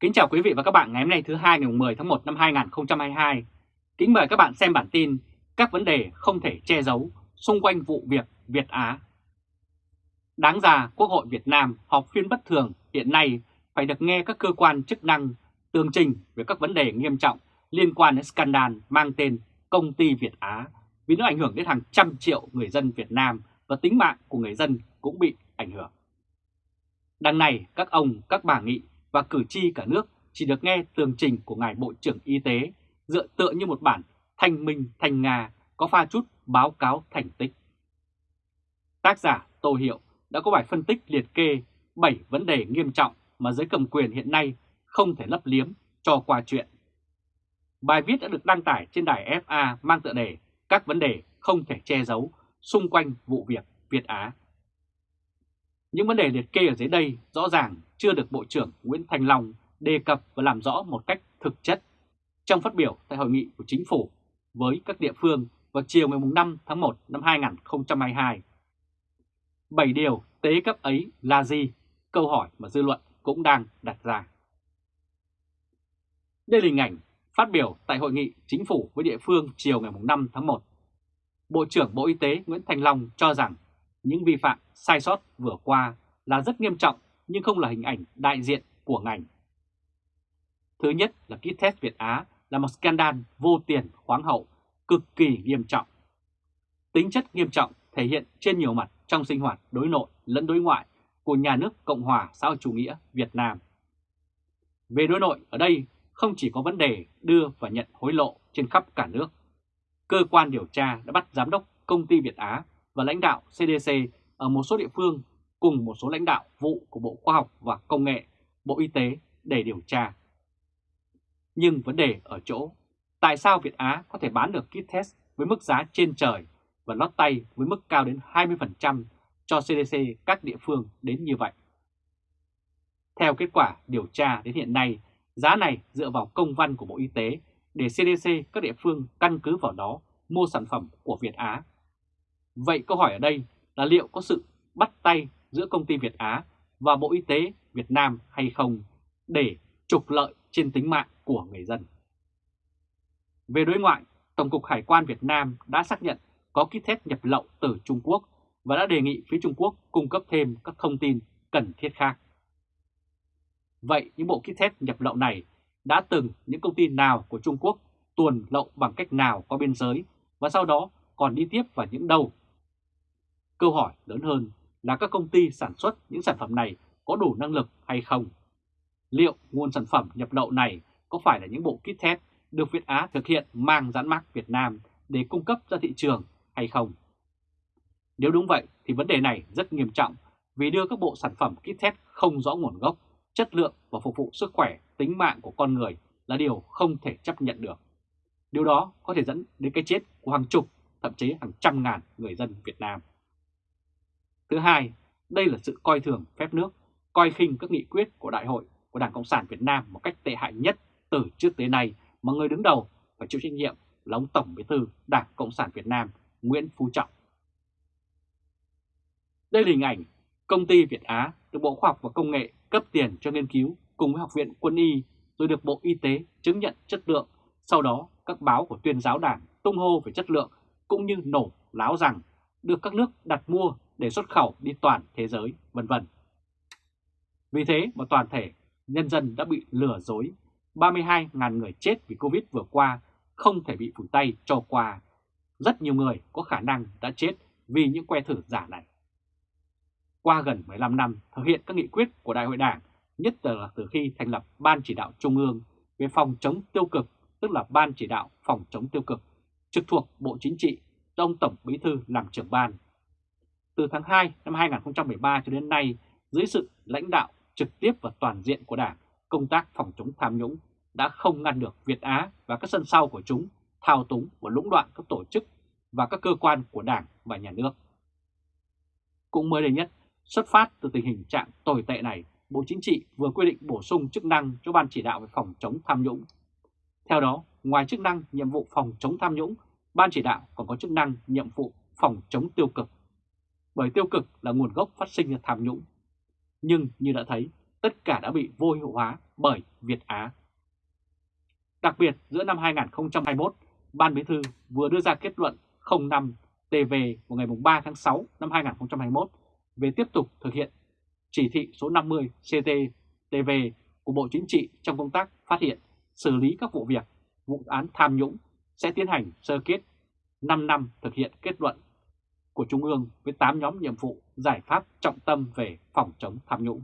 Kính chào quý vị và các bạn ngày hôm nay thứ hai ngày 10 tháng 1 năm 2022. Kính mời các bạn xem bản tin các vấn đề không thể che giấu xung quanh vụ việc Việt Á. Đáng ra Quốc hội Việt Nam họp phiên bất thường hiện nay phải được nghe các cơ quan chức năng tường trình về các vấn đề nghiêm trọng liên quan đến scandal mang tên Công ty Việt Á vì nó ảnh hưởng đến hàng trăm triệu người dân Việt Nam và tính mạng của người dân cũng bị ảnh hưởng. Đằng này các ông, các bà nghị và cử tri cả nước chỉ được nghe tường trình của Ngài Bộ trưởng Y tế, dựa tựa như một bản thanh minh, thanh Nga, có pha chút báo cáo thành tích. Tác giả Tô Hiệu đã có bài phân tích liệt kê 7 vấn đề nghiêm trọng mà giới cầm quyền hiện nay không thể lấp liếm cho qua chuyện. Bài viết đã được đăng tải trên đài FA mang tựa đề Các vấn đề không thể che giấu xung quanh vụ việc Việt Á. Những vấn đề liệt kê ở dưới đây rõ ràng chưa được Bộ trưởng Nguyễn Thành Long đề cập và làm rõ một cách thực chất trong phát biểu tại hội nghị của chính phủ với các địa phương vào chiều ngày 5 tháng 1 năm 2022. Bảy điều tế cấp ấy là gì? Câu hỏi mà dư luận cũng đang đặt ra. Đây là hình ảnh phát biểu tại hội nghị chính phủ với địa phương chiều ngày 5 tháng 1. Bộ trưởng Bộ Y tế Nguyễn Thành Long cho rằng những vi phạm sai sót vừa qua là rất nghiêm trọng nhưng không là hình ảnh đại diện của ngành. Thứ nhất là kit test Việt Á là một scandal vô tiền khoáng hậu, cực kỳ nghiêm trọng. Tính chất nghiêm trọng thể hiện trên nhiều mặt trong sinh hoạt đối nội lẫn đối ngoại của nhà nước Cộng hòa xã hội chủ nghĩa Việt Nam. Về đối nội ở đây không chỉ có vấn đề đưa và nhận hối lộ trên khắp cả nước. Cơ quan điều tra đã bắt giám đốc công ty Việt Á và lãnh đạo CDC ở một số địa phương cùng một số lãnh đạo vụ của Bộ Khoa học và Công nghệ, Bộ Y tế để điều tra. Nhưng vấn đề ở chỗ, tại sao Việt Á có thể bán được kit test với mức giá trên trời và lót tay với mức cao đến 20% cho CDC các địa phương đến như vậy? Theo kết quả điều tra đến hiện nay, giá này dựa vào công văn của Bộ Y tế để CDC các địa phương căn cứ vào đó mua sản phẩm của Việt Á. Vậy câu hỏi ở đây là liệu có sự bắt tay giữa công ty Việt Á và Bộ Y tế Việt Nam hay không để trục lợi trên tính mạng của người dân. Về đối ngoại, Tổng cục Hải quan Việt Nam đã xác nhận có kit test nhập lậu từ Trung Quốc và đã đề nghị phía Trung Quốc cung cấp thêm các thông tin cần thiết khác. Vậy những bộ kit test nhập lậu này đã từng những công ty nào của Trung Quốc tuồn lậu bằng cách nào qua biên giới và sau đó còn đi tiếp vào những đâu? Câu hỏi lớn hơn là các công ty sản xuất những sản phẩm này có đủ năng lực hay không? Liệu nguồn sản phẩm nhập lậu này có phải là những bộ kit test được Việt Á thực hiện mang dán mác Việt Nam để cung cấp ra thị trường hay không? Nếu đúng vậy thì vấn đề này rất nghiêm trọng vì đưa các bộ sản phẩm kit test không rõ nguồn gốc, chất lượng và phục vụ sức khỏe, tính mạng của con người là điều không thể chấp nhận được. Điều đó có thể dẫn đến cái chết của hàng chục, thậm chí hàng trăm ngàn người dân Việt Nam. Thứ hai, đây là sự coi thường phép nước, coi khinh các nghị quyết của Đại hội của Đảng Cộng sản Việt Nam một cách tệ hại nhất từ trước tới nay mà người đứng đầu phải chịu trách nhiệm là ông Tổng Bí thư Đảng Cộng sản Việt Nam Nguyễn Phú Trọng. Đây là hình ảnh công ty Việt Á được Bộ Khoa học và Công nghệ cấp tiền cho nghiên cứu cùng với Học viện Quân y rồi được Bộ Y tế chứng nhận chất lượng. Sau đó các báo của tuyên giáo đảng tung hô về chất lượng cũng như nổ láo rằng được các nước đặt mua để xuất khẩu đi toàn thế giới, vân vân. Vì thế mà toàn thể nhân dân đã bị lừa dối, 32.000 người chết vì Covid vừa qua không thể bị phủ tay cho qua. Rất nhiều người có khả năng đã chết vì những que thử giả này. Qua gần 15 năm thực hiện các nghị quyết của Đại hội Đảng, nhất là từ khi thành lập Ban Chỉ đạo Trung ương về phòng chống tiêu cực, tức là Ban Chỉ đạo phòng chống tiêu cực, trực thuộc Bộ Chính trị do ông Tổng Bí Thư làm trưởng ban từ tháng 2 năm 2013 cho đến nay, dưới sự lãnh đạo trực tiếp và toàn diện của Đảng, công tác phòng chống tham nhũng đã không ngăn được Việt Á và các sân sau của chúng thao túng và lũng đoạn các tổ chức và các cơ quan của Đảng và Nhà nước. Cũng mới đây nhất, xuất phát từ tình hình trạng tồi tệ này, Bộ Chính trị vừa quy định bổ sung chức năng cho Ban chỉ đạo về phòng chống tham nhũng. Theo đó, ngoài chức năng nhiệm vụ phòng chống tham nhũng, Ban chỉ đạo còn có chức năng nhiệm vụ phòng chống tiêu cực bởi tiêu cực là nguồn gốc phát sinh tham nhũng. Nhưng như đã thấy, tất cả đã bị vô hiệu hóa bởi Việt Á. Đặc biệt giữa năm 2021, Ban Bí thư vừa đưa ra kết luận 05 TV vào ngày 3 tháng 6 năm 2021 về tiếp tục thực hiện chỉ thị số 50 CT-TV của Bộ Chính trị trong công tác phát hiện, xử lý các vụ việc, vụ án tham nhũng sẽ tiến hành sơ kết 5 năm thực hiện kết luận của Trung ương với 8 nhóm nhiệm vụ giải pháp trọng tâm về phòng chống tham nhũng.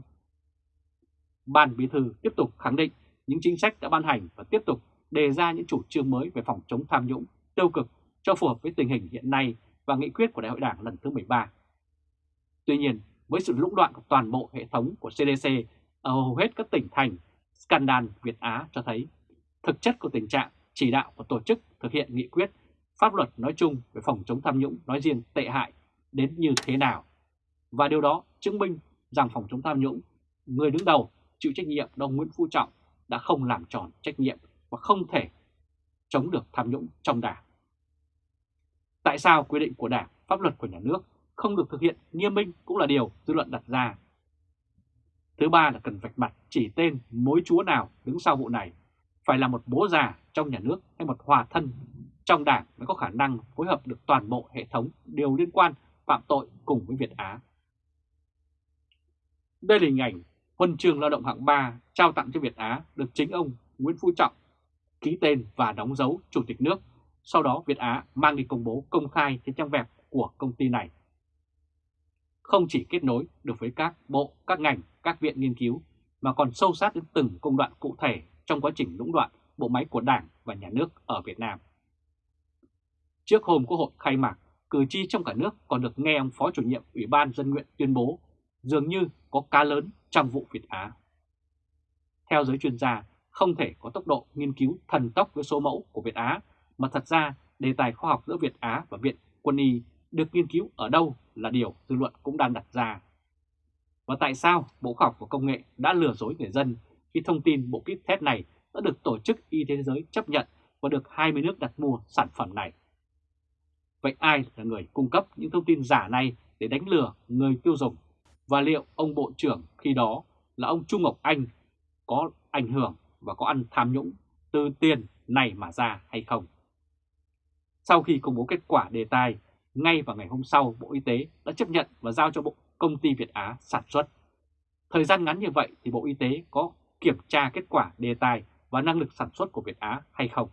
Ban Bí thư tiếp tục khẳng định những chính sách đã ban hành và tiếp tục đề ra những chủ trương mới về phòng chống tham nhũng tiêu cực cho phù hợp với tình hình hiện nay và nghị quyết của Đại hội Đảng lần thứ 13. Tuy nhiên, với sự lũng đoạn của toàn bộ hệ thống của CDC ở hầu hết các tỉnh thành, scandal Việt Á cho thấy thực chất của tình trạng chỉ đạo của tổ chức thực hiện nghị quyết, pháp luật nói chung về phòng chống tham nhũng nói riêng tệ hại đến như thế nào. Và điều đó chứng minh rằng phòng chống tham nhũng, người đứng đầu chịu trách nhiệm đồng Nguyễn Phú Trọng đã không làm tròn trách nhiệm và không thể chống được tham nhũng trong đảng. Tại sao quy định của đảng, pháp luật của nhà nước không được thực hiện nghiêm minh cũng là điều dư luận đặt ra. Thứ ba là cần vạch mặt chỉ tên mối chúa nào đứng sau vụ này, phải là một bố già trong nhà nước hay một hòa thân trong đảng mới có khả năng phối hợp được toàn bộ hệ thống điều liên quan phạm tội cùng với Việt Á. Đây là hình ảnh huân chương lao động hạng 3 trao tặng cho Việt Á được chính ông Nguyễn Phú Trọng ký tên và đóng dấu Chủ tịch nước. Sau đó Việt Á mang đi công bố công khai trên trang web của công ty này. Không chỉ kết nối được với các bộ, các ngành, các viện nghiên cứu, mà còn sâu sát đến từng công đoạn cụ thể trong quá trình lũng đoạn bộ máy của Đảng và Nhà nước ở Việt Nam. Trước hôm Quốc hội khai mạc, cử tri trong cả nước còn được nghe ông Phó chủ nhiệm Ủy ban Dân nguyện tuyên bố dường như có cá lớn trong vụ Việt Á. Theo giới chuyên gia, không thể có tốc độ nghiên cứu thần tốc với số mẫu của Việt Á, mà thật ra đề tài khoa học giữa Việt Á và Viện Quân y được nghiên cứu ở đâu là điều dư luận cũng đang đặt ra. Và tại sao Bộ Khoa học và Công nghệ đã lừa dối người dân khi thông tin bộ kit test này đã được Tổ chức Y tế Thế giới chấp nhận và được 20 nước đặt mua sản phẩm này? Vậy ai là người cung cấp những thông tin giả này để đánh lừa người tiêu dùng? Và liệu ông Bộ trưởng khi đó là ông Trung Ngọc Anh có ảnh hưởng và có ăn tham nhũng từ tiền này mà ra hay không? Sau khi công bố kết quả đề tài, ngay vào ngày hôm sau Bộ Y tế đã chấp nhận và giao cho Bộ Công ty Việt Á sản xuất. Thời gian ngắn như vậy thì Bộ Y tế có kiểm tra kết quả đề tài và năng lực sản xuất của Việt Á hay không?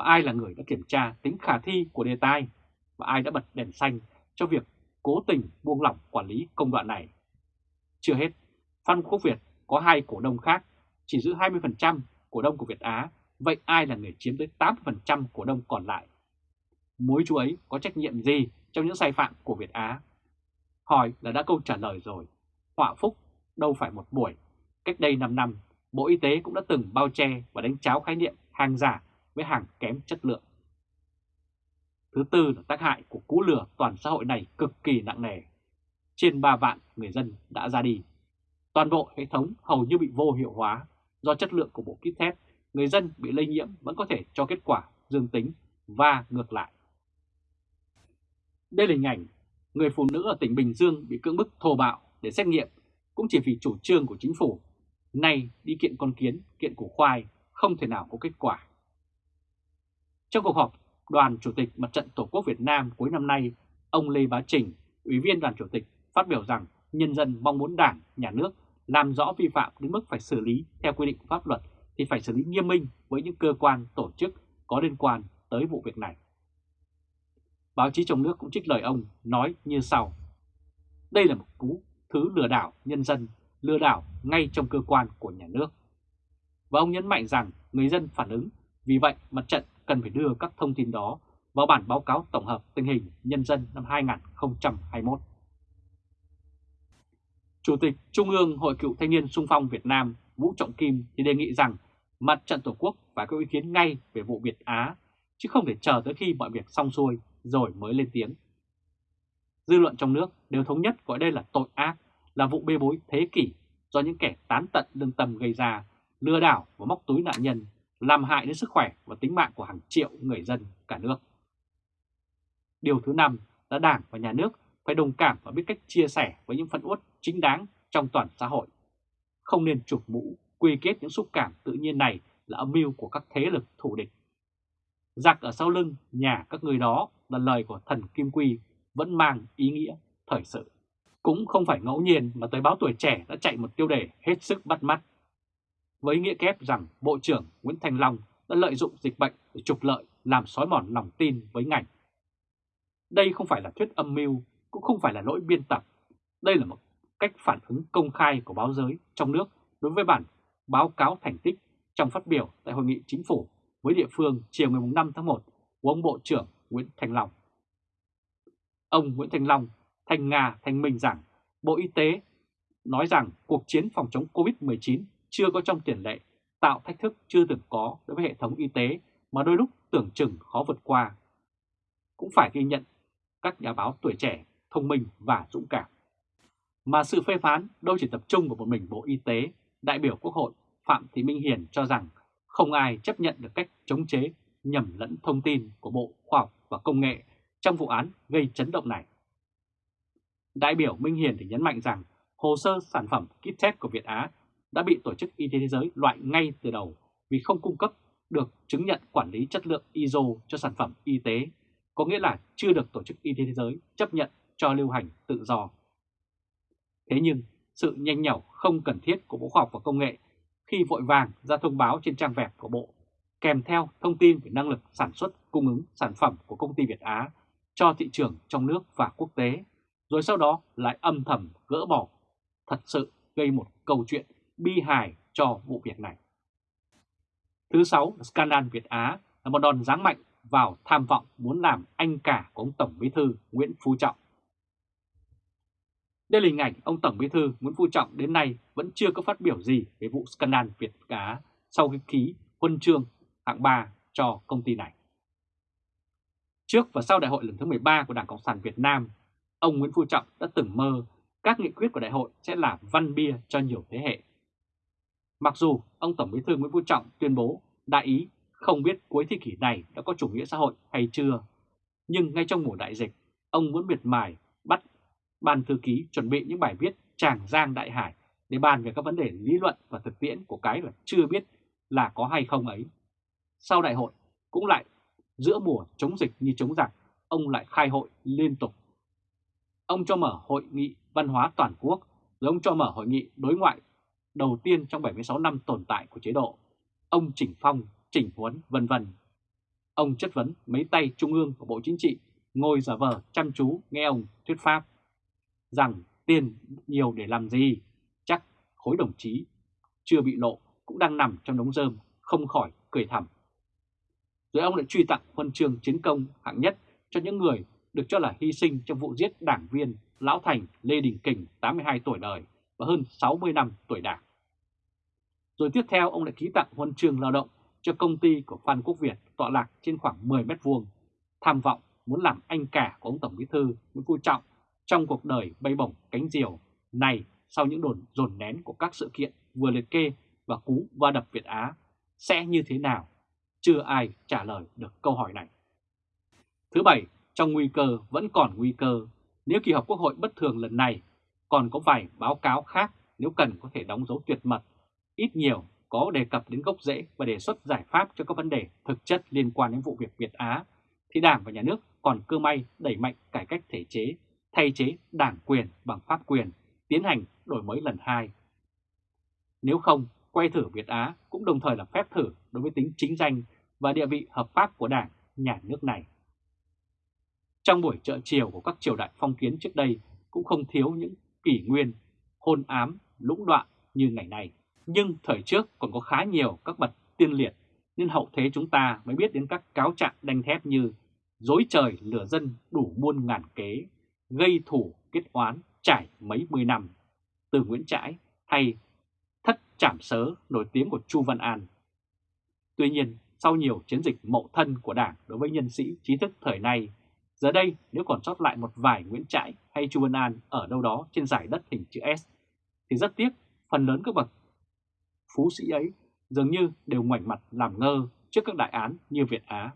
Và ai là người đã kiểm tra tính khả thi của đề tài? Và ai đã bật đèn xanh cho việc cố tình buông lỏng quản lý công đoạn này? Chưa hết, Phan Quốc Việt có hai cổ đông khác, chỉ giữ 20% cổ đông của Việt Á, vậy ai là người chiếm tới 80% cổ đông còn lại? Mối chú ấy có trách nhiệm gì trong những sai phạm của Việt Á? Hỏi là đã câu trả lời rồi. Họa phúc đâu phải một buổi. Cách đây 5 năm, Bộ Y tế cũng đã từng bao che và đánh cháo khái niệm hàng giả với hàng kém chất lượng. Thứ tư là tác hại của cú lừa toàn xã hội này cực kỳ nặng nề. Trên 3 vạn người dân đã ra đi. Toàn bộ hệ thống hầu như bị vô hiệu hóa do chất lượng của bộ kit test, người dân bị lây nhiễm vẫn có thể cho kết quả dương tính và ngược lại. Đây là hình ảnh người phụ nữ ở tỉnh Bình Dương bị cưỡng bức thô bạo để xét nghiệm cũng chỉ vì chủ trương của chính phủ. Nay đi kiện con kiến, kiện củ khoai không thể nào có kết quả. Trong cuộc họp đoàn Chủ tịch Mặt trận Tổ quốc Việt Nam cuối năm nay, ông Lê Bá Trình, Ủy viên đoàn Chủ tịch phát biểu rằng nhân dân mong muốn Đảng, Nhà nước làm rõ vi phạm đến mức phải xử lý theo quy định của pháp luật thì phải xử lý nghiêm minh với những cơ quan, tổ chức có liên quan tới vụ việc này. Báo chí trong nước cũng trích lời ông nói như sau. Đây là một cú thứ lừa đảo nhân dân, lừa đảo ngay trong cơ quan của nhà nước. Và ông nhấn mạnh rằng người dân phản ứng, vì vậy mặt trận cần phải đưa các thông tin đó vào bản báo cáo tổng hợp tình hình nhân dân năm 2021. Chủ tịch Trung ương Hội cựu thanh niên sung phong Việt Nam Vũ Trọng Kim thì đề nghị rằng mặt trận Tổ quốc phải có ý kiến ngay về vụ Việt Á, chứ không thể chờ tới khi mọi việc xong xuôi rồi mới lên tiếng. Dư luận trong nước đều thống nhất gọi đây là tội ác, là vụ bê bối thế kỷ do những kẻ tán tận lương tâm gây ra, lừa đảo và móc túi nạn nhân, làm hại đến sức khỏe và tính mạng của hàng triệu người dân cả nước. Điều thứ năm, là Đảng và Nhà nước phải đồng cảm và biết cách chia sẻ với những phân uất chính đáng trong toàn xã hội. không nên chụp mũ, quy kết những xúc cảm tự nhiên này là âm mưu của các thế lực thù địch. Giặc ở sau lưng, nhà các người đó là lời của thần Kim Quy vẫn mang ý nghĩa thời sự. Cũng không phải ngẫu nhiên mà tới báo tuổi trẻ đã chạy một tiêu đề hết sức bắt mắt. Với nghĩa kép rằng Bộ trưởng Nguyễn Thành Long đã lợi dụng dịch bệnh để trục lợi làm xói mòn lòng tin với ngành. Đây không phải là thuyết âm mưu, cũng không phải là lỗi biên tập. Đây là một cách phản ứng công khai của báo giới trong nước đối với bản báo cáo thành tích trong phát biểu tại Hội nghị Chính phủ với địa phương chiều ngày 5 tháng 1 của ông Bộ trưởng Nguyễn Thành Long. Ông Nguyễn Thành Long thành Nga thành minh rằng Bộ Y tế nói rằng cuộc chiến phòng chống COVID-19 chưa có trong tiền lệ, tạo thách thức chưa từng có đối với hệ thống y tế mà đôi lúc tưởng chừng khó vượt qua. Cũng phải ghi nhận các nhà báo tuổi trẻ, thông minh và dũng cảm. Mà sự phê phán đâu chỉ tập trung vào một mình Bộ Y tế, đại biểu Quốc hội Phạm Thị Minh Hiền cho rằng không ai chấp nhận được cách chống chế nhầm lẫn thông tin của Bộ Khoa học và Công nghệ trong vụ án gây chấn động này. Đại biểu Minh Hiền thì nhấn mạnh rằng hồ sơ sản phẩm kit test của Việt Á đã bị Tổ chức Y tế Thế giới loại ngay từ đầu vì không cung cấp được chứng nhận quản lý chất lượng ISO cho sản phẩm y tế, có nghĩa là chưa được Tổ chức Y tế Thế giới chấp nhận cho lưu hành tự do. Thế nhưng, sự nhanh nhảu không cần thiết của Bộ Khoa học và Công nghệ khi vội vàng ra thông báo trên trang web của Bộ, kèm theo thông tin về năng lực sản xuất cung ứng sản phẩm của công ty Việt Á cho thị trường trong nước và quốc tế, rồi sau đó lại âm thầm gỡ bỏ, thật sự gây một câu chuyện bi hài cho vụ việc này. Thứ sáu, scandal Việt Á là một đòn giáng mạnh vào tham vọng muốn làm anh cả của ông Tổng Bí thư Nguyễn Phú Trọng. Đây là hình ảnh ông Tổng Bí thư Nguyễn Phú Trọng đến nay vẫn chưa có phát biểu gì về vụ scandal Việt Á sau khi ký huân chương hạng 3 cho công ty này. Trước và sau đại hội lần thứ 13 của Đảng Cộng sản Việt Nam, ông Nguyễn Phú Trọng đã từng mơ các nghị quyết của đại hội sẽ là văn bia cho nhiều thế hệ. Mặc dù ông Tổng Bí thư Nguyễn Phú Trọng tuyên bố đại ý không biết cuối thế kỷ này đã có chủ nghĩa xã hội hay chưa, nhưng ngay trong mùa đại dịch, ông vẫn miệt mài bắt ban thư ký chuẩn bị những bài viết tràng giang đại hải để bàn về các vấn đề lý luận và thực tiễn của cái là chưa biết là có hay không ấy. Sau đại hội cũng lại giữa mùa chống dịch như chống giặc, ông lại khai hội liên tục. Ông cho mở hội nghị văn hóa toàn quốc, rồi ông cho mở hội nghị đối ngoại đầu tiên trong 76 năm tồn tại của chế độ. Ông chỉnh phong, chỉnh huấn, vân vân. Ông chất vấn mấy tay trung ương của Bộ Chính trị ngồi giả vờ chăm chú nghe ông thuyết pháp rằng tiền nhiều để làm gì, chắc khối đồng chí chưa bị lộ cũng đang nằm trong đống rơm, không khỏi cười thầm. Rồi ông lại truy tặng huân chương chiến công hạng nhất cho những người được cho là hy sinh trong vụ giết đảng viên Lão Thành Lê Đình Kình 82 tuổi đời và hơn 60 năm tuổi đảng. Rồi tiếp theo ông lại ký tặng huân chương lao động cho công ty của Phan Quốc Việt tọa lạc trên khoảng 10 mét vuông, tham vọng muốn làm anh cả của ông Tổng Bí thư Nguyễn Phú Trọng trong cuộc đời bay bổng cánh diều này sau những đồn dồn nén của các sự kiện vừa liệt kê và cú va đập Việt Á sẽ như thế nào? Chưa ai trả lời được câu hỏi này. Thứ bảy, trong nguy cơ vẫn còn nguy cơ, nếu kỳ họp Quốc hội bất thường lần này còn có vài báo cáo khác nếu cần có thể đóng dấu tuyệt mật, ít nhiều có đề cập đến gốc rễ và đề xuất giải pháp cho các vấn đề thực chất liên quan đến vụ việc Việt Á, thì Đảng và Nhà nước còn cơ may đẩy mạnh cải cách thể chế thay chế đảng quyền bằng pháp quyền, tiến hành đổi mới lần hai. Nếu không, quay thử Việt Á cũng đồng thời là phép thử đối với tính chính danh và địa vị hợp pháp của đảng, nhà nước này. Trong buổi trợ chiều của các triều đại phong kiến trước đây cũng không thiếu những kỷ nguyên, hôn ám, lũng đoạn như ngày nay. Nhưng thời trước còn có khá nhiều các bậc tiên liệt, nên hậu thế chúng ta mới biết đến các cáo trạng đanh thép như dối trời lửa dân đủ muôn ngàn kế, gây thủ kết oán trải mấy mươi năm, từ Nguyễn Trãi hay thất trảm sớ nổi tiếng của Chu Văn An. Tuy nhiên, sau nhiều chiến dịch mậu thân của Đảng đối với nhân sĩ trí thức thời nay, giờ đây nếu còn sót lại một vài Nguyễn Trãi hay Chu Văn An ở đâu đó trên giải đất hình chữ S, thì rất tiếc phần lớn các bậc phú sĩ ấy dường như đều ngoảnh mặt làm ngơ trước các đại án như Việt Á.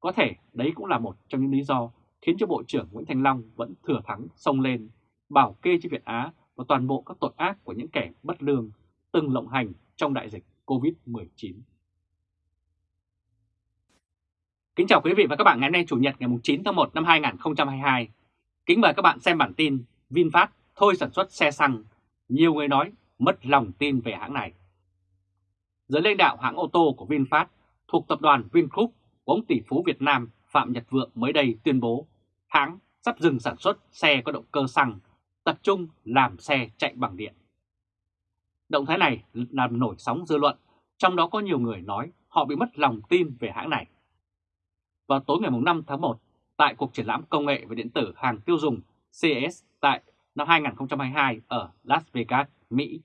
Có thể đấy cũng là một trong những lý do khiến cho Bộ trưởng Nguyễn Thành Long vẫn thừa thắng xông lên, bảo kê cho Việt Á và toàn bộ các tội ác của những kẻ bất lương từng lộng hành trong đại dịch COVID-19. Kính chào quý vị và các bạn ngày hôm nay Chủ nhật ngày 9 tháng 1 năm 2022. Kính mời các bạn xem bản tin VinFast thôi sản xuất xe xăng. Nhiều người nói mất lòng tin về hãng này. Giới lãnh đạo hãng ô tô của VinFast thuộc tập đoàn Vingroup của ông tỷ phú Việt Nam Phạm Nhật Vượng mới đây tuyên bố hãng sắp dừng sản xuất xe có động cơ xăng, tập trung làm xe chạy bằng điện. Động thái này làm nổi sóng dư luận, trong đó có nhiều người nói họ bị mất lòng tin về hãng này. Vào tối ngày 5 tháng 1, tại cuộc triển lãm công nghệ và điện tử hàng tiêu dùng CES tại năm 2022 ở Las Vegas, Mỹ,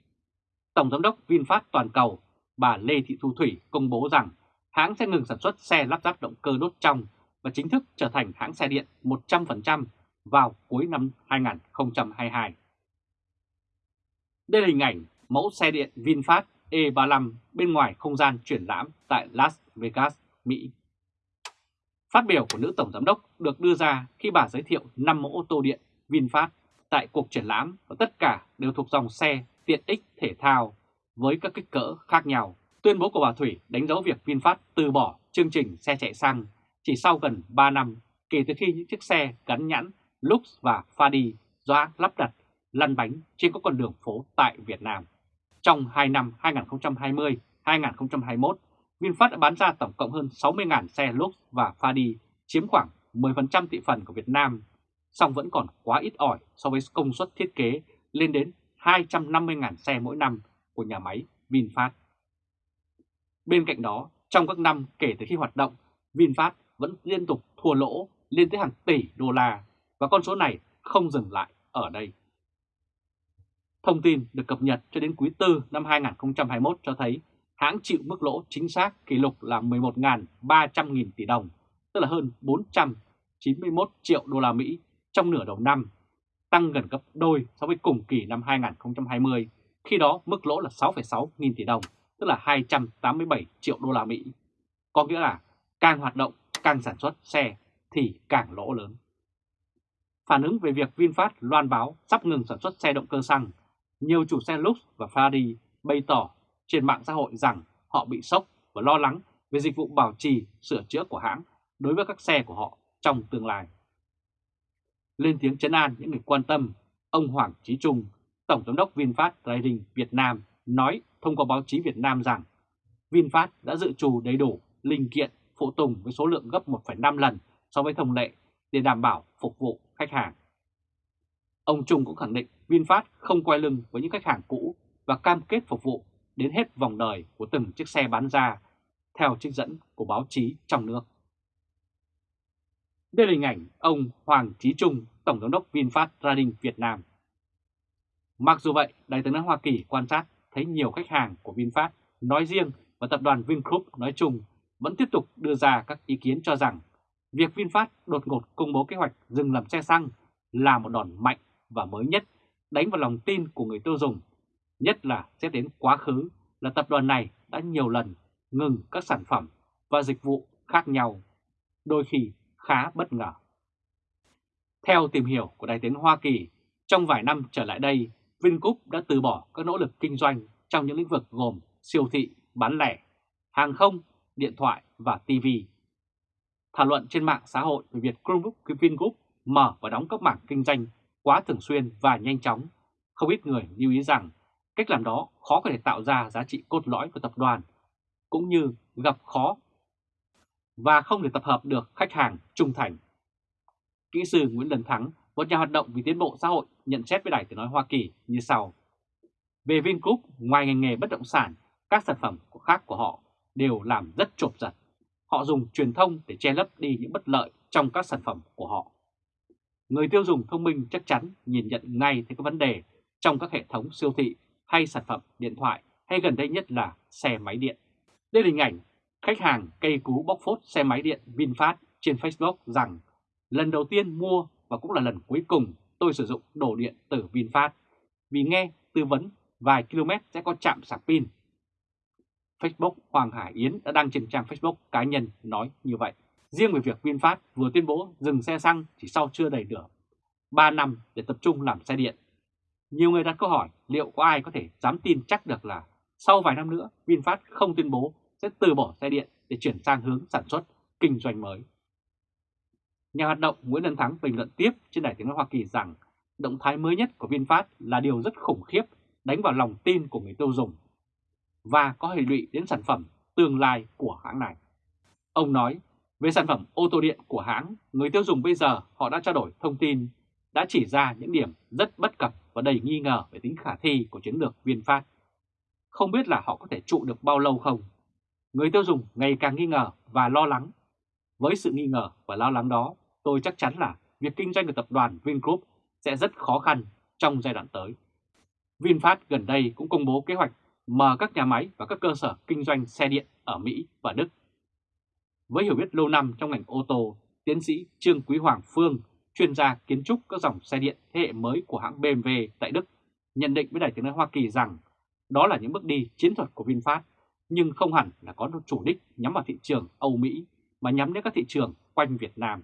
Tổng Giám đốc VinFast Toàn cầu bà Lê Thị Thu Thủy công bố rằng hãng sẽ ngừng sản xuất xe lắp ráp động cơ đốt trong và chính thức trở thành hãng xe điện 100% vào cuối năm 2022. Đây là hình ảnh mẫu xe điện VinFast E35 bên ngoài không gian triển lãm tại Las Vegas, Mỹ. Phát biểu của nữ tổng giám đốc được đưa ra khi bà giới thiệu 5 mẫu ô tô điện VinFast tại cuộc triển lãm và tất cả đều thuộc dòng xe tiện ích thể thao với các kích cỡ khác nhau. Tuyên bố của bà Thủy đánh dấu việc VinFast từ bỏ chương trình xe chạy xăng chỉ sau gần 3 năm kể từ khi những chiếc xe gắn nhãn Lux và Fadi do hãng lắp đặt lăn bánh trên các con đường phố tại Việt Nam. Trong 2 năm 2020-2021, VinFast đã bán ra tổng cộng hơn 60.000 xe Lux và Fadi, chiếm khoảng 10% thị phần của Việt Nam, song vẫn còn quá ít ỏi so với công suất thiết kế lên đến 250.000 xe mỗi năm của nhà máy VinFast. Bên cạnh đó, trong các năm kể từ khi hoạt động, VinFast vẫn liên tục thua lỗ lên tới hàng tỷ đô la và con số này không dừng lại ở đây. Thông tin được cập nhật cho đến quý 4 năm 2021 cho thấy hãng chịu mức lỗ chính xác kỷ lục là 11.300 nghìn tỷ đồng, tức là hơn 491 triệu đô la Mỹ trong nửa đầu năm, tăng gần gấp đôi so với cùng kỳ năm 2020, khi đó mức lỗ là 6,6 nghìn tỷ đồng, tức là 287 triệu đô la Mỹ. Có nghĩa là càng hoạt động, càng sản xuất xe thì càng lỗ lớn. Phản ứng về việc VinFast loan báo sắp ngừng sản xuất xe động cơ xăng, nhiều chủ xe Lux và Ferrari bày tỏ trên mạng xã hội rằng họ bị sốc và lo lắng về dịch vụ bảo trì, sửa chữa của hãng đối với các xe của họ trong tương lai. Lên tiếng chấn an những người quan tâm, ông Hoàng Chí Trung, Tổng Giám đốc VinFast Trading Việt Nam nói thông qua báo chí Việt Nam rằng VinFast đã dự trù đầy đủ linh kiện phụ tùng với số lượng gấp 1,5 lần so với thông lệ để đảm bảo phục vụ khách hàng. Ông Trung cũng khẳng định VinFast không quay lưng với những khách hàng cũ và cam kết phục vụ đến hết vòng đời của từng chiếc xe bán ra, theo trích dẫn của báo chí trong nước. Đây là hình ảnh ông Hoàng Chí Trung, Tổng giám đốc VinFast Trading Việt Nam. Mặc dù vậy, Đại tướng Hoa Kỳ quan sát thấy nhiều khách hàng của VinFast nói riêng và tập đoàn Vingroup nói chung vẫn tiếp tục đưa ra các ý kiến cho rằng việc VinFast đột ngột công bố kế hoạch dừng làm xe xăng là một đòn mạnh và mới nhất đánh vào lòng tin của người tiêu dùng, nhất là xét đến quá khứ là tập đoàn này đã nhiều lần ngừng các sản phẩm và dịch vụ khác nhau, đôi khi khá bất ngờ. Theo tìm hiểu của Đại tiếng Hoa Kỳ, trong vài năm trở lại đây, Vingroup đã từ bỏ các nỗ lực kinh doanh trong những lĩnh vực gồm siêu thị, bán lẻ, hàng không, điện thoại và TV. Thảo luận trên mạng xã hội về việc Chromebook Vingroup mở và đóng các mảng kinh doanh quá thường xuyên và nhanh chóng, không ít người lưu ý rằng cách làm đó khó có thể tạo ra giá trị cốt lõi của tập đoàn, cũng như gặp khó và không thể tập hợp được khách hàng trung thành. Kỹ sư Nguyễn Lân Thắng, một nhà hoạt động vì tiến bộ xã hội, nhận xét với Đài Tiếng Nói Hoa Kỳ như sau. Về Vingroup, ngoài ngành nghề bất động sản, các sản phẩm khác của họ đều làm rất trộm giật. Họ dùng truyền thông để che lấp đi những bất lợi trong các sản phẩm của họ. Người tiêu dùng thông minh chắc chắn nhìn nhận ngay thấy các vấn đề trong các hệ thống siêu thị hay sản phẩm điện thoại hay gần đây nhất là xe máy điện. Đây là hình ảnh khách hàng cây cú bóc phốt xe máy điện VinFast trên Facebook rằng, lần đầu tiên mua và cũng là lần cuối cùng tôi sử dụng đồ điện từ VinFast, vì nghe tư vấn vài km sẽ có chạm sạc pin. Facebook Hoàng Hải Yến đã đăng trên trang Facebook cá nhân nói như vậy. Riêng về việc VinFast vừa tuyên bố dừng xe xăng chỉ sau chưa đầy nửa 3 năm để tập trung làm xe điện. Nhiều người đặt câu hỏi liệu có ai có thể dám tin chắc được là sau vài năm nữa VinFast không tuyên bố sẽ từ bỏ xe điện để chuyển sang hướng sản xuất, kinh doanh mới. Nhà hoạt động Nguyễn Đăng Thắng bình luận tiếp trên đài tiếng nói Hoa Kỳ rằng động thái mới nhất của VinFast là điều rất khủng khiếp đánh vào lòng tin của người tiêu dùng và có hệ lụy đến sản phẩm tương lai của hãng này. Ông nói, về sản phẩm ô tô điện của hãng, người tiêu dùng bây giờ họ đã trao đổi thông tin, đã chỉ ra những điểm rất bất cập và đầy nghi ngờ về tính khả thi của chiến lược VinFast. Không biết là họ có thể trụ được bao lâu không? Người tiêu dùng ngày càng nghi ngờ và lo lắng. Với sự nghi ngờ và lo lắng đó, tôi chắc chắn là việc kinh doanh của tập đoàn Vingroup sẽ rất khó khăn trong giai đoạn tới. VinFast gần đây cũng công bố kế hoạch mở các nhà máy và các cơ sở kinh doanh xe điện ở Mỹ và Đức. Với hiểu biết lâu năm trong ngành ô tô, tiến sĩ Trương Quý Hoàng Phương, chuyên gia kiến trúc các dòng xe điện thế hệ mới của hãng BMW tại Đức, nhận định với Đài tiếng nói Hoa Kỳ rằng đó là những bước đi chiến thuật của VinFast, nhưng không hẳn là có chủ đích nhắm vào thị trường Âu Mỹ mà nhắm đến các thị trường quanh Việt Nam.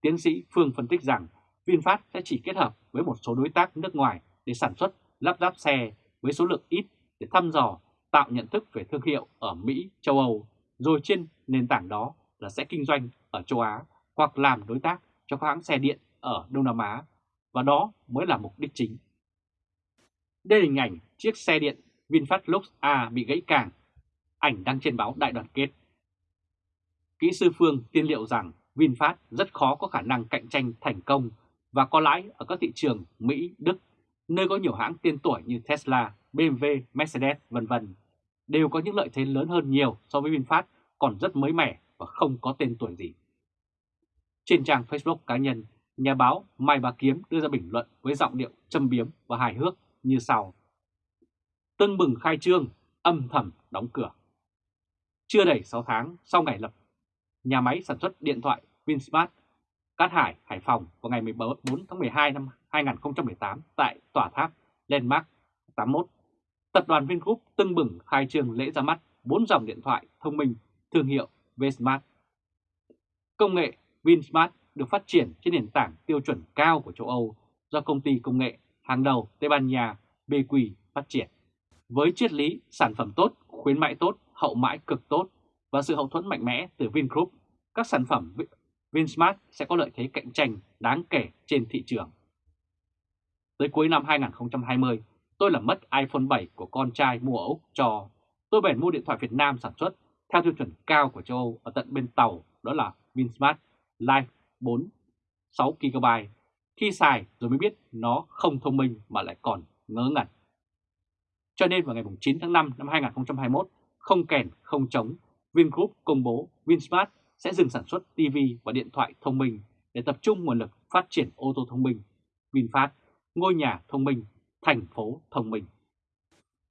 Tiến sĩ Phương phân tích rằng VinFast sẽ chỉ kết hợp với một số đối tác nước ngoài để sản xuất, lắp ráp xe với số lượng ít để thăm dò, tạo nhận thức về thương hiệu ở Mỹ, châu Âu, rồi trên nền tảng đó là sẽ kinh doanh ở châu Á hoặc làm đối tác cho các hãng xe điện ở Đông Nam Á, và đó mới là mục đích chính. Đây là hình ảnh chiếc xe điện VinFast Lux A bị gãy càng, ảnh đăng trên báo Đại đoàn kết. Kỹ sư Phương tiên liệu rằng VinFast rất khó có khả năng cạnh tranh thành công và có lãi ở các thị trường Mỹ, Đức, nơi có nhiều hãng tiên tuổi như Tesla, BMW, Mercedes, vân vân đều có những lợi thế lớn hơn nhiều so với VinFast còn rất mới mẻ và không có tên tuổi gì. Trên trang Facebook cá nhân, nhà báo Mai Bá Kiếm đưa ra bình luận với giọng điệu châm biếm và hài hước như sau. Tưng bừng khai trương, âm thầm đóng cửa. Chưa đầy 6 tháng sau ngày lập nhà máy sản xuất điện thoại Vinsmart Cát Hải, Hải Phòng vào ngày 14 tháng 12 năm 2018 tại tòa tháp Landmark 81. Tập đoàn Vingroup tưng bừng khai trương lễ ra mắt 4 dòng điện thoại thông minh thương hiệu Vsmart. Công nghệ Vinsmart được phát triển trên nền tảng tiêu chuẩn cao của châu Âu do công ty công nghệ hàng đầu Tây Ban Nha BQ phát triển. Với triết lý sản phẩm tốt, khuyến mại tốt, hậu mãi cực tốt và sự hậu thuẫn mạnh mẽ từ Vingroup, các sản phẩm Vinsmart sẽ có lợi thế cạnh tranh đáng kể trên thị trường. Tới cuối năm 2020, tôi làm mất iPhone 7 của con trai mua ở Úc cho. Tôi bèn mua điện thoại Việt Nam sản xuất theo tiêu chuẩn cao của châu Âu ở tận bên tàu, đó là Vinsmart Life 4 6GB. Khi xài rồi mới biết nó không thông minh mà lại còn ngớ ngẩn. Cho nên vào ngày 9 tháng 5 năm 2021, không kèn không chống, Vingroup công bố Vinsmart sẽ dừng sản xuất TV và điện thoại thông minh để tập trung nguồn lực phát triển ô tô thông minh. VinFast, ngôi nhà thông minh, thành phố thông minh.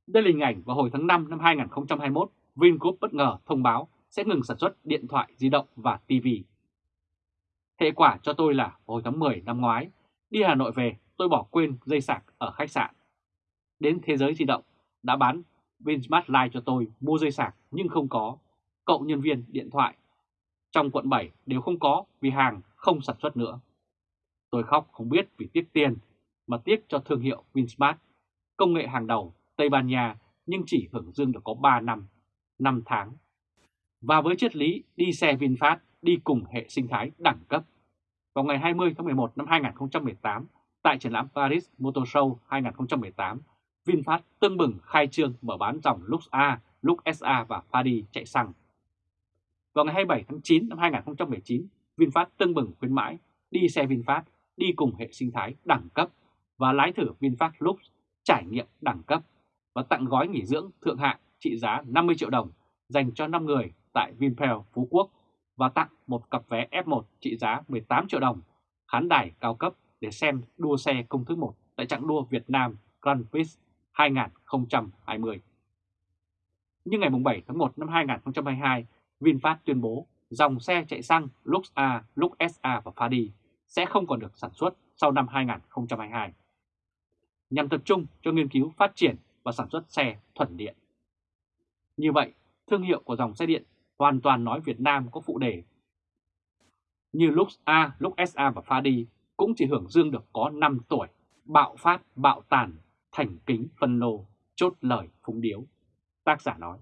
Đây là hình ảnh vào hồi tháng 5 năm 2021, Vingroup bất ngờ thông báo sẽ ngừng sản xuất điện thoại di động và TV. Hệ quả cho tôi là hồi tháng 10 năm ngoái, đi Hà Nội về tôi bỏ quên dây sạc ở khách sạn. Đến Thế giới di động đã bán Vinsmart Live cho tôi mua dây sạc nhưng không có. Cậu nhân viên điện thoại trong quận 7 đều không có vì hàng không sản xuất nữa. Tôi khóc không biết vì tiếc tiền, mà tiếc cho thương hiệu Vinsmart, công nghệ hàng đầu Tây Ban Nha nhưng chỉ hưởng dương được có 3 năm, 5 tháng. Và với triết lý đi xe VinFast đi cùng hệ sinh thái đẳng cấp. Vào ngày 20 tháng 11 năm 2018, tại triển lãm Paris Motor Show 2018, VinFast tương bừng khai trương mở bán dòng Lux A, Lux SA và Fadi chạy xăng vào ngày 27 tháng 9 năm 2019, VinFast tưng bừng khuyến mãi đi xe VinFast đi cùng hệ sinh thái đẳng cấp và lái thử VinFast Lux trải nghiệm đẳng cấp và tặng gói nghỉ dưỡng thượng hạng trị giá 50 triệu đồng dành cho 5 người tại Vinpearl Phú Quốc và tặng một cặp vé F1 trị giá 18 triệu đồng khán đài cao cấp để xem đua xe công thức 1 tại trạng đua Việt Nam Grand Prix 2020. Nhưng ngày 7 tháng 1 năm 2022, VinFast tuyên bố dòng xe chạy xăng Lux A, Lux SA và Fadi sẽ không còn được sản xuất sau năm 2022, nhằm tập trung cho nghiên cứu phát triển và sản xuất xe thuần điện. Như vậy, thương hiệu của dòng xe điện hoàn toàn nói Việt Nam có phụ đề. Như lúc A, lúc SA và Pha đi cũng chỉ hưởng dương được có 5 tuổi. bạo phát, bạo tàn, thành kính phân lô, chốt lời phúng điếu. Tác giả nói,